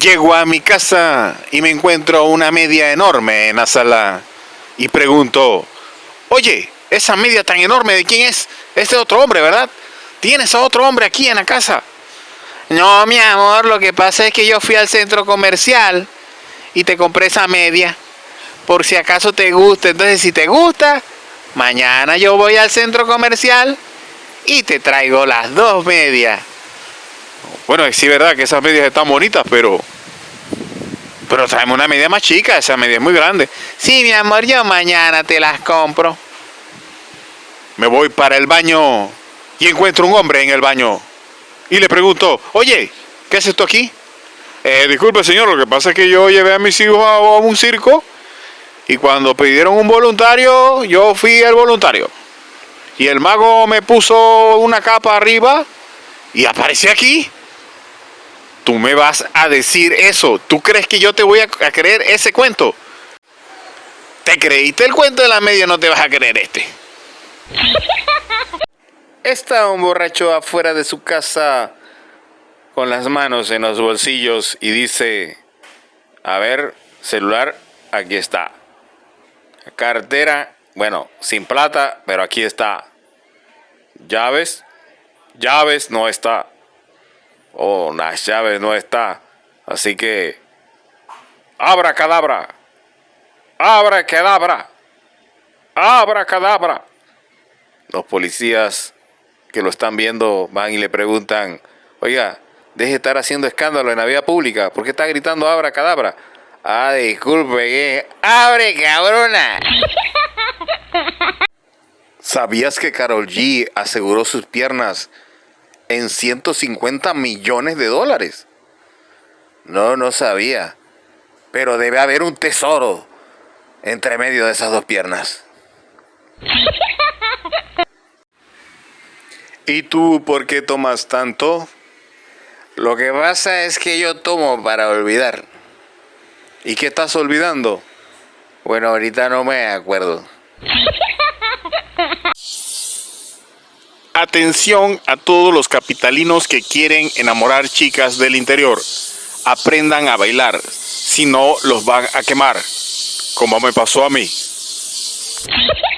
Llego a mi casa y me encuentro una media enorme en la sala y pregunto, oye, esa media tan enorme, ¿de quién es? Este otro hombre, ¿verdad? ¿Tienes a otro hombre aquí en la casa? No, mi amor, lo que pasa es que yo fui al centro comercial y te compré esa media. Por si acaso te gusta. Entonces, si te gusta, mañana yo voy al centro comercial y te traigo las dos medias. Bueno, sí, verdad que esas medias están bonitas, pero... Pero traemos una media más chica, esa media es muy grande. Sí, mi amor, yo mañana te las compro. Me voy para el baño y encuentro un hombre en el baño. Y le pregunto, oye, ¿qué haces tú aquí? Eh, disculpe señor, lo que pasa es que yo llevé a mis hijos a, a un circo y cuando pidieron un voluntario, yo fui el voluntario. Y el mago me puso una capa arriba y aparecí aquí. Tú me vas a decir eso. ¿Tú crees que yo te voy a, creer ese cuento? ¿Te creíste el cuento de la media no te vas a creer este? Está un borracho afuera de su casa con las manos en los bolsillos y dice, a ver, celular, aquí está. Cartera, bueno, sin plata, pero aquí está. Llaves, llaves no está. Oh, las llaves no está. Así que, abra cadabra, abra cadabra, abra cadabra. Los policías que lo están viendo van y le preguntan, oiga, deje de estar haciendo escándalo en la vía pública, ¿por qué está gritando abra cadabra? Ah, disculpe, ¿qué? ¡Abre, cabrona! ¿Sabías que Carol G aseguró sus piernas en 150 millones de dólares? No, no sabía. Pero debe haber un tesoro entre medio de esas dos piernas. ¿Y tú por qué tomas tanto? Lo que pasa es que yo tomo para olvidar. ¿Y qué estás olvidando? Bueno, ahorita no me acuerdo. Atención a todos los capitalinos que quieren enamorar chicas del interior. Aprendan a bailar, si no los van a quemar, como me pasó a mí.